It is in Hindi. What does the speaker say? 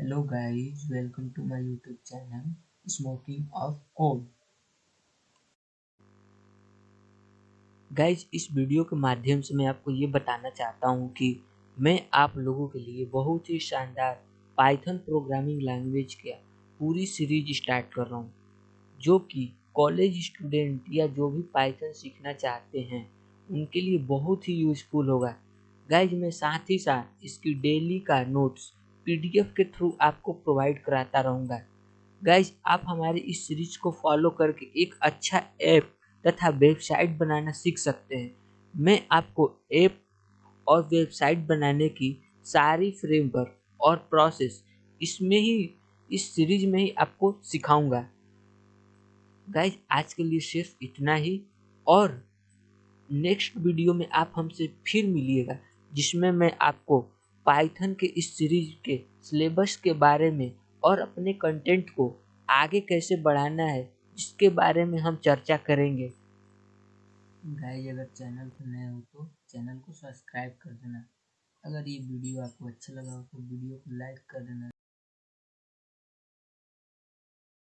Hello guys, welcome to my YouTube channel Smoking of Code. Guys इस वीडियो के माध्यम से मैं आपको ये बताना चाहता हूँ कि मैं आप लोगों के लिए बहुत ही शानदार पाइथन प्रोग्रामिंग लैंग्वेज का पूरी सीरीज़ स्टार्ट कर रहा हूँ जो कि कॉलेज स्टूडेंट या जो भी पाइथन सीखना चाहते हैं उनके लिए बहुत ही यूजफुल होगा गाइज़ मैं साथ ही साथ इसकी डेली का नोट्स पीडीएफ के थ्रू आपको प्रोवाइड कराता रहूँगा। गाइज़ आप हमारे इस सीरीज़ को फॉलो करके एक अच्छा ऐप तथा वेबसाइट बनाना सीख सकते हैं। मैं आपको ऐप और वेबसाइट बनाने की सारी फ्रेमवर्क और प्रोसेस इसमें ही, इस सीरीज़ में ही आपको सिखाऊँगा। गाइज़ आज के लिए सिर्फ़ इतना ही और नेक्स्ट वीडियो में आप हमसे फिर मिलिएगा, जिसमें मैं आपको पाइथन के इस सीरीज़ के सिलेबस के बारे में और अपने कंटेंट को आगे कैसे बढ़ाना है, इसके बारे में हम चर्चा करेंगे। गाइस अगर चैनल पर नए हो तो चैनल को सब्सक्राइब कर देना। अगर ये वीडियो आपको अच्छा लगा हो तो वीडियो को लाइक कर देना।